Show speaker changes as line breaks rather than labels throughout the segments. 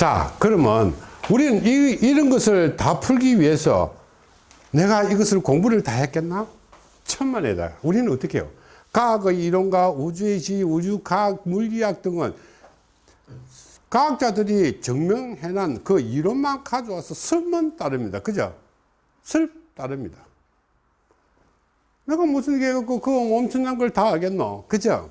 자 그러면 우리는 이, 이런 것을 다 풀기 위해서 내가 이것을 공부를 다 했겠나? 천만에다 우리는 어떻게 해요? 과학의 이론과 우주의 지, 우주과학, 물리학 등은 과학자들이 증명해낸 그 이론만 가져와서 설문 따릅니다. 그죠? 설 따릅니다. 내가 무슨 게 갖고 그 엄청난 걸 다 알겠노? 그죠?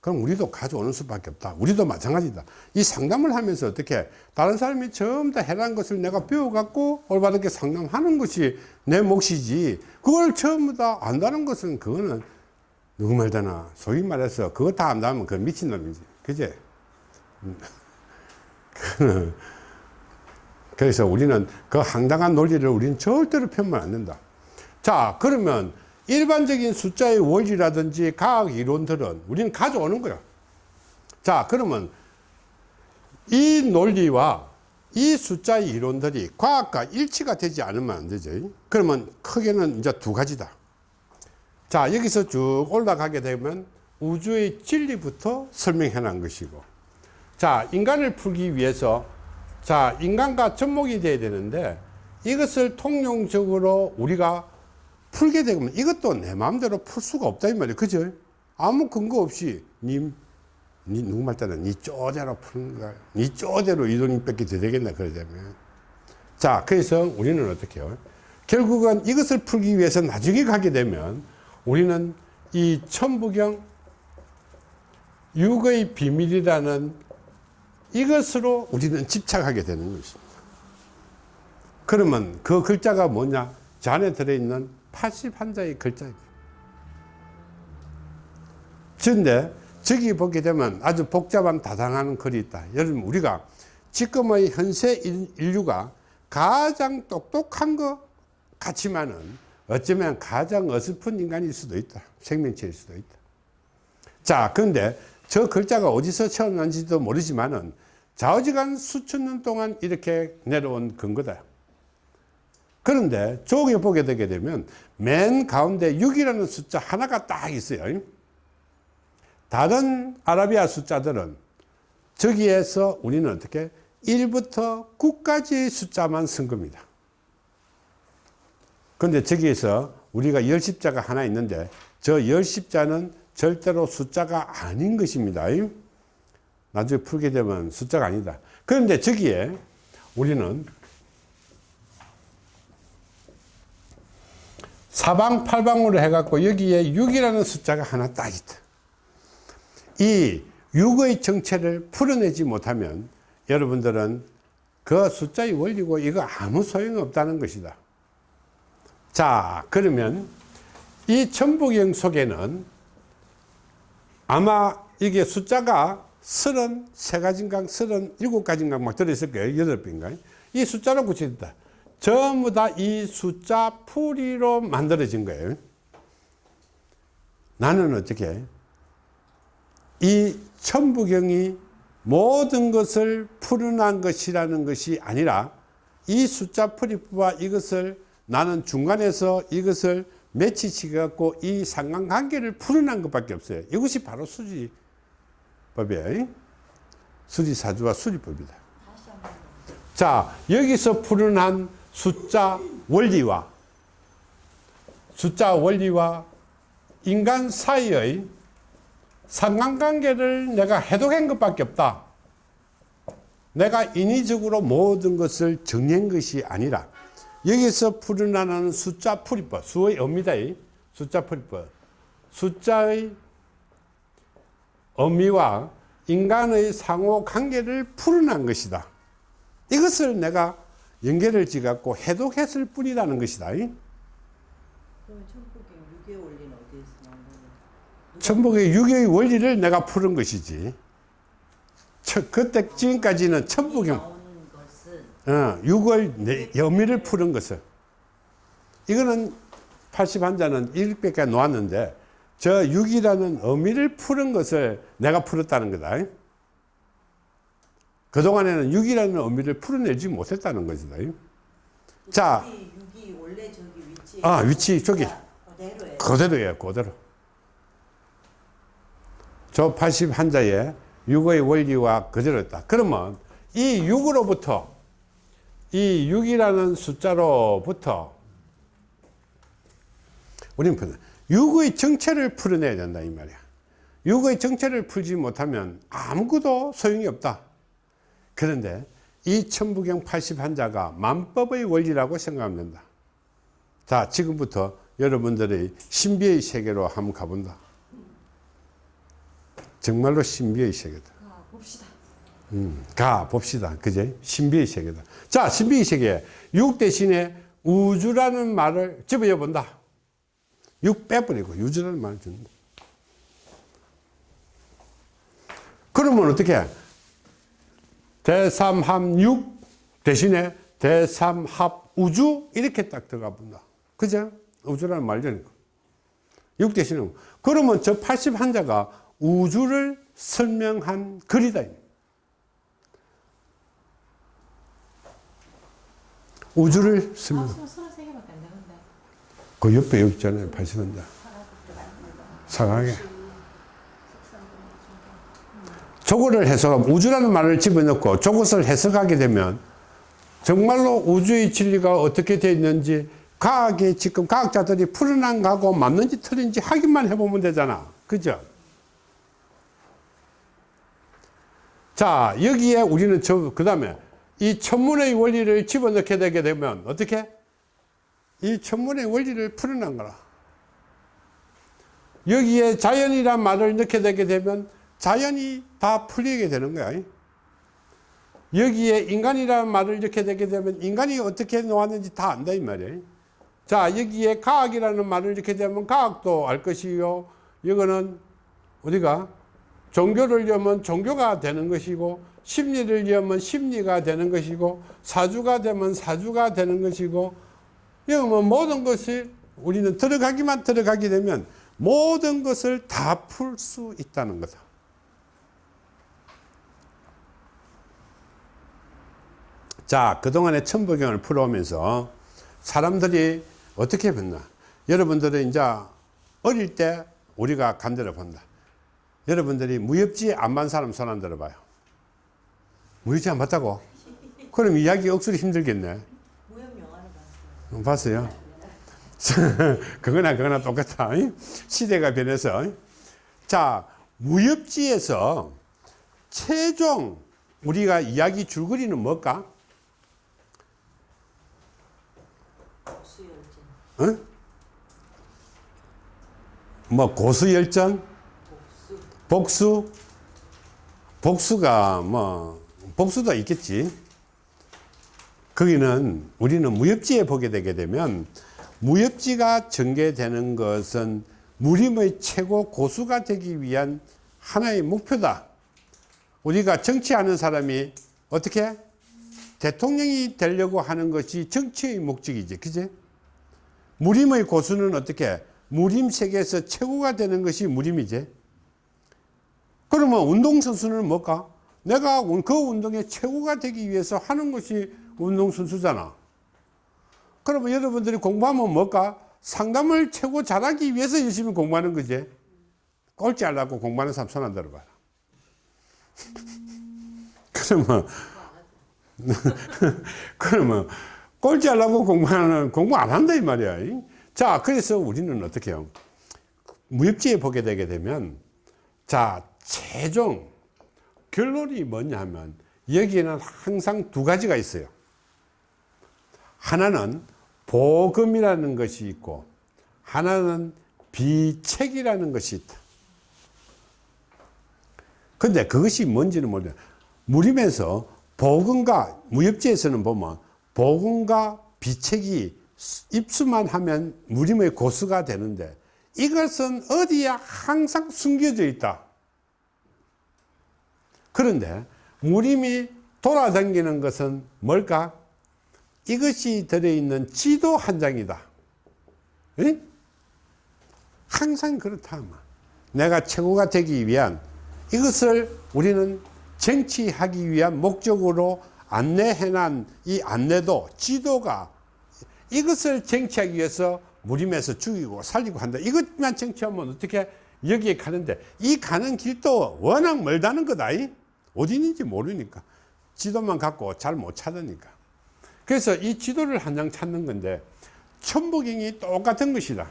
그럼 우리도 가져오는 수밖에 없다. 우리도 마찬가지다. 이 상담을 하면서 어떻게 다른 사람이 전부 다 해란 것을 내가 배워갖고 올바르게 상담하는 것이 내 몫이지 그걸 전부 다 안다는 것은 그거는 누구 말되나 소위 말해서 그거 다 안다면 그 미친놈이지. 그제? 그래서 우리는 그 황당한 논리를 우리는 절대로 펴면 안 된다. 자, 그러면 일반적인 숫자의 원리라든지 과학 이론들은 우리는 가져오는 거야. 자, 그러면 이 논리와 이 숫자의 이론들이 과학과 일치가 되지 않으면 안 되죠. 그러면 크게는 이제 두 가지다. 자, 여기서 쭉 올라가게 되면 우주의 진리부터 설명해 놓은 것이고 자, 인간을 풀기 위해서 자, 인간과 접목이 돼야 되는데 이것을 통용적으로 우리가 풀게 되면 이것도 내 마음대로 풀 수가 없다 이 말이에요. 그죠? 아무 근거 없이 니, 니 누구 말 때는 니 쪼대로 푸는 거야. 니 쪼대로 이돈 뺏기 되겠나 그러자면. 자, 그래서 우리는 어떻게 해요? 결국은 이것을 풀기 위해서 나중에 가게 되면 우리는 이 천부경 육의 비밀이라는 이것으로 우리는 집착하게 되는 것입니다. 그러면 그 글자가 뭐냐? 저 안에 들어있는 80한자의 글자입니다. 그런데 저기 보게 되면 아주 복잡한 다당하는 글이 있다. 여러분 우리가 지금의 현세 인류가 가장 똑똑한 것 같지만은 어쩌면 가장 어설픈 인간일 수도 있다. 생명체일 수도 있다. 자, 그런데 저 글자가 어디서 태어난지도 모르지만은 좌우지간 수천 년 동안 이렇게 내려온 근거다. 그런데 조기 보게 되게 되면 맨 가운데 6이라는 숫자 하나가 딱 있어요. 다른 아라비아 숫자들은 저기에서 우리는 어떻게 1부터 9까지의 숫자만 쓴 겁니다. 그런데 저기에서 우리가 열십자가 하나 있는데 저 열십자는 절대로 숫자가 아닌 것입니다. 나중에 풀게 되면 숫자가 아니다. 그런데 저기에 우리는 사방팔방으로 해갖고 여기에 6이라는 숫자가 하나 딱 있다. 이 6의 정체를 풀어내지 못하면 여러분들은 그 숫자의 원리고 이거 아무 소용이 없다는 것이다. 자, 그러면 이 천부경 속에는 아마 이게 숫자가 33가지인가 37가지인가 막 들어있을 거예요. 8배인가. 이 숫자로 붙여있다. 전부 다 이 숫자 풀이로 만들어진 거예요. 나는 어떻게 이 천부경이 모든 것을 풀어난 것이라는 것이 아니라 이 숫자 풀이와 이것을 나는 중간에서 이것을 매치시갖고 이 상관관계를 풀어난 것밖에 없어요. 이것이 바로 수지법이에요. 수지사주와 수지법이다. 자, 여기서 풀어난 숫자 원리와 숫자 원리와 인간 사이의 상관관계를 내가 해독한 것밖에 없다. 내가 인위적으로 모든 것을 정한 것이 아니라 여기서 풀어나는 숫자 풀이법, 수의 의미다. 숫자 풀이법. 숫자의 의미와 인간의 상호 관계를 풀어난 것이다. 이것을 내가 연결을 지갖고 해독했을 뿐이라는 것이다. 천복의 유교의 원리를 내가 푸는 것이지. 저, 그때 지금까지는 천복의 어, 6월 여미를 푸는 것을. 이거는 80한자는 이렇게 놓았는데 저 6이라는 의미를 푸는 것을 내가 풀었다는 거다 그동안에는 6이라는 의미를 풀어내지 못했다는 것이다. 자,
이 육이 원래 저기 위치.
아 위치 저기.
그대로예요.
그대로예요 그대로. 저 80한자에 6의 원리와 그대로였다. 그러면 이 6으로부터 이 6이라는 숫자로부터 우리는 푸는 6의 정체를 풀어내야 된다 이 말이야. 6의 정체를 풀지 못하면 아무것도 소용이 없다 그런데 이 천부경 80한자가 만법의 원리라고 생각하면 된다 자 지금부터 여러분들의 신비의 세계로 한번 가본다 정말로 신비의 세계다
가 봅시다.
음, 가 봅시다. 그제? 신비의 세계다. 자, 신비의 세계. 육 대신에 우주라는 말을 집어여 본다. 육 빼버리고 우주라는 말을 준다. 그러면 어떻게? 대삼합육 대신에 대삼합 우주 이렇게 딱 들어가 본다. 그죠? 우주라는 말이니까. 육 대신에. 그러면 저 80한자가 우주를 설명한 글이다. 우주를 설명.
아.
그 옆에 여기 있잖아요. 80한자. 사각에. 저거를 해석, 우주라는 말을 집어넣고 저것을 해석하게 되면 정말로 우주의 진리가 어떻게 되어 있는지 과학이 지금 과학자들이 풀어난 거하고 맞는지 틀린지 확인만 해보면 되잖아. 그죠? 자, 여기에 우리는 저, 그 다음에 이 천문의 원리를 집어넣게 되게 되면 어떻게? 이 천문의 원리를 풀어난 거라. 여기에 자연이란 말을 넣게 되게 되면 자연이 다 풀리게 되는 거야. 여기에 인간이라는 말을 넣게 되게 되면 인간이 어떻게 놓았는지 다 안다 이 말이에요. 자 여기에 과학이라는 말을 넣게 되면 과학도 알 것이요. 이거는 어디가 종교를 여면 종교가 되는 것이고 심리를 여면 심리가 되는 것이고 사주가 되면 사주가 되는 것이고 뭐 모든 것이 우리는 들어가기만 들어가게 되면 모든 것을 다 풀 수 있다는 거다. 자, 그동안에 천부경을 풀어오면서 사람들이 어떻게 봤나? 여러분들은 이제 어릴 때 우리가 간들어 본다. 여러분들이 무협지 안반 사람 손 안 들어봐요. 무협지 안 봤다고? 그럼 이야기 억수로 힘들겠네.
무협 영화를 봤어요.
봤어요? 그거나 그거나 똑같아. 이? 시대가 변해서. 이? 자, 무협지에서 최종 우리가 이야기 줄거리는 뭘까?
수열전,
어? 뭐 고수열전,
복수,
복수, 복수가 뭐 복수도 있겠지. 거기는 우리는 무협지에 보게 되게 되면 무협지가 전개되는 것은 무림의 최고 고수가 되기 위한 하나의 목표다. 우리가 정치하는 사람이 어떻게 대통령이 되려고 하는 것이 정치의 목적이지, 그제? 무림의 고수는 어떻게 무림 세계에서 최고가 되는 것이 무림이지. 그러면 운동선수는 뭘까? 내가 그 운동의 최고가 되기 위해서 하는 것이 운동선수잖아. 그러면 여러분들이 공부하면 뭘까? 상담을 최고 잘하기 위해서 열심히 공부하는 거지. 꼴찌 하려고 공부하는 사람 손 안 들어봐라. 그러면, 그러면 꼴찌 하려고 공부하는, 공부 안 한다 이 말이야. 자, 그래서 우리는 어떻게 해요? 무협지에 보게 되게 되면, 자, 최종 결론이 뭐냐 하면, 여기에는 항상 두 가지가 있어요. 하나는 복음이라는 것이 있고, 하나는 비책이라는 것이 있다. 근데 그것이 뭔지는 모르겠 무림에서 복음과 무협지에서는 보면 복음과 비책이 입수만 하면 무림의 고수가 되는데 이것은 어디에 항상 숨겨져 있다. 그런데 무림이 돌아다니는 것은 뭘까? 이것이 들어있는 지도 한 장이다. 에? 항상 그렇다. 내가 최고가 되기 위한 이것을 우리는 쟁취하기 위한 목적으로 안내해난 이 안내도 지도가 이것을 쟁취하기 위해서 무림에서 죽이고 살리고 한다. 이것만 쟁취하면 어떻게 여기에 가는데 이 가는 길도 워낙 멀다는 거다. 어디 있는지 모르니까 지도만 갖고 잘 못 찾으니까. 그래서 이 지도를 한 장 찾는 건데 천부경이 똑같은 것이다.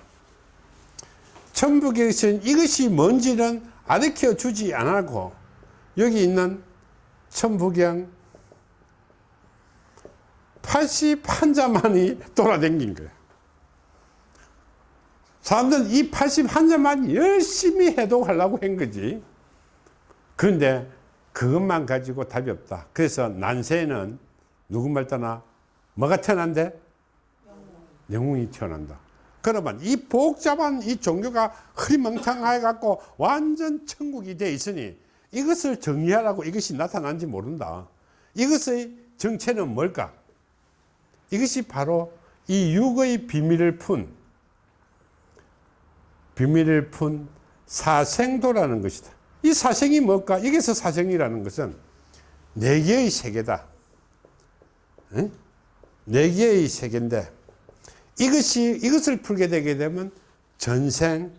천부경에서는 이것이 뭔지는 가르쳐 주지 않고 여기 있는 천부경 81자만이 돌아다닌 거예요. 사람들은 이 81자만 열심히 해독하려고 한 거지. 그런데 그것만 가지고 답이 없다. 그래서 난세는 누구 말 떠나 뭐가 태어난대? 영웅이 태어난다. 그러면 이 복잡한 이 종교가 흐리멍텅해 갖고 완전 천국이 돼 있으니 이것을 정리하라고 이것이 나타난지 모른다. 이것의 정체는 뭘까? 이것이 바로 이 육의 비밀을 푼 비밀을 푼 사생도라는 것이다. 이 사생이 뭘까? 여기서 사생이라는 것은 네 개의 세계다. 응? 네 개의 세계인데 이것이 이것을 풀게 되게 되면 전생,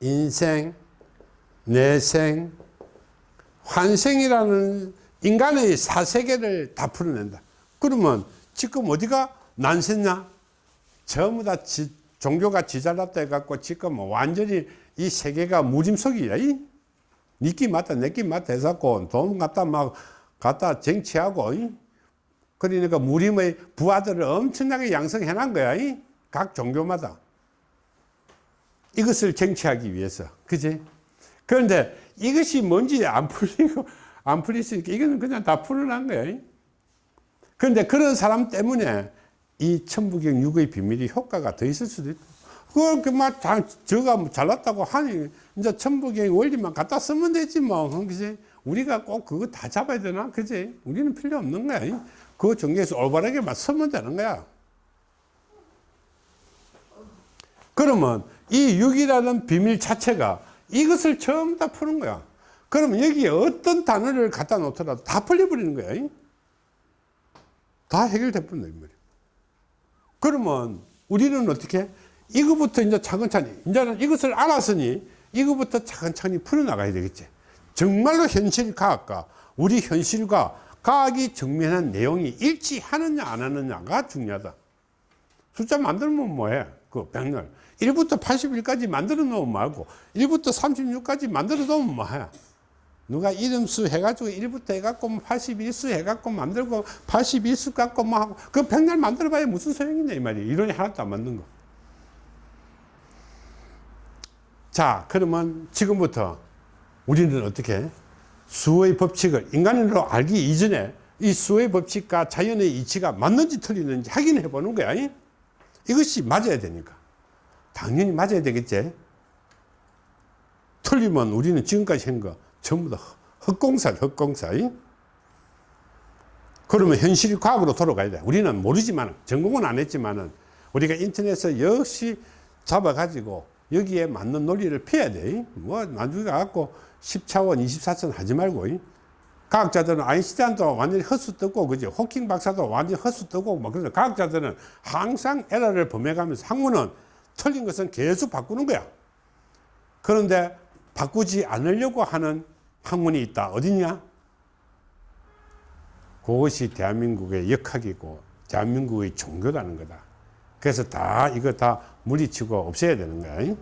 인생, 내생, 환생이라는 인간의 사세계를 다 풀어낸다. 그러면 지금 어디가 난세냐? 전부 다 지, 종교가 지잘났다 해갖고 지금 완전히 이 세계가 무짐석이야. 이? 니끼 맞다, 내끼 맞다 해갖고 돈 갖다 막 갖다 쟁취하고, 이? 그러니까 무림의 부하들을 엄청나게 양성해 놓은 거야. 이? 각 종교마다. 이것을 쟁취하기 위해서. 그지? 그런데 이것이 뭔지 안 풀리고, 안 풀리으니까 이거는 그냥 다 풀어난 거야. 이? 그런데 그런 사람 때문에 이 천부경 육의 비밀이 효과가 더 있을 수도 있고, 그걸 그막 저가 잘났다고 하니, 이제 천부경 원리만 갖다 쓰면 되지 뭐. 그지? 우리가 꼭 그거 다 잡아야 되나? 그지? 우리는 필요 없는 거야. 이? 그 종교에서 올바르게만 쓰면 되는 거야. 그러면 이 육이라는 비밀 자체가 이것을 처음 다 푸는 거야. 그러면 여기에 어떤 단어를 갖다 놓더라도 다 풀려버리는 거야. 이? 다 해결돼 버린다, 이 말이야. 그러면 우리는 어떻게? 이거부터 이제 차근차근히, 이제는 이것을 알았으니 이거부터 차근차근히 풀어나가야 되겠지. 정말로 현실 과학과 우리 현실과 과학이 정면한 내용이 일치하느냐 안 하느냐가 중요하다. 숫자 만들면 뭐해? 그 백날. 1부터 81까지 만들어 놓으면 말고 1부터 36까지 만들어 놓으면 뭐해? 누가 이름수 해가지고 1부터 해갖고 81수 해갖고 만들고 81수 갖고 뭐 하고 그 백날 만들어 봐야 무슨 소용이냐 이 말이야. 이론이 하나도 안 맞는 거. 자, 그러면 지금부터 우리는 어떻게 수의 법칙을 인간으로 알기 이전에 이 수의 법칙과 자연의 이치가 맞는지 틀리는지 확인해 보는 거야. 이것이 맞아야 되니까. 당연히 맞아야 되겠지. 틀리면 우리는 지금까지 한거 전부 다 헛공사, 헛공사. 그러면 현실 과학으로 돌아가야 돼. 우리는 모르지만, 전공은 안 했지만은 우리가 인터넷에서 역시 잡아 가지고 여기에 맞는 논리를 펴야 돼. 뭐, 나중에 갖고 10차원, 24차원 하지 말고. 과학자들은 아인슈타인도 완전히 헛수 뜨고, 그지? 호킹 박사도 완전히 헛수 뜨고, 뭐, 그래서 과학자들은 항상 에러를 범해가면서 학문은 틀린 것은 계속 바꾸는 거야. 그런데 바꾸지 않으려고 하는 학문이 있다. 어디냐? 그것이 대한민국의 역학이고, 대한민국의 종교라는 거다. 그래서 다, 이거 다 물리치고 없애야 되는 거야.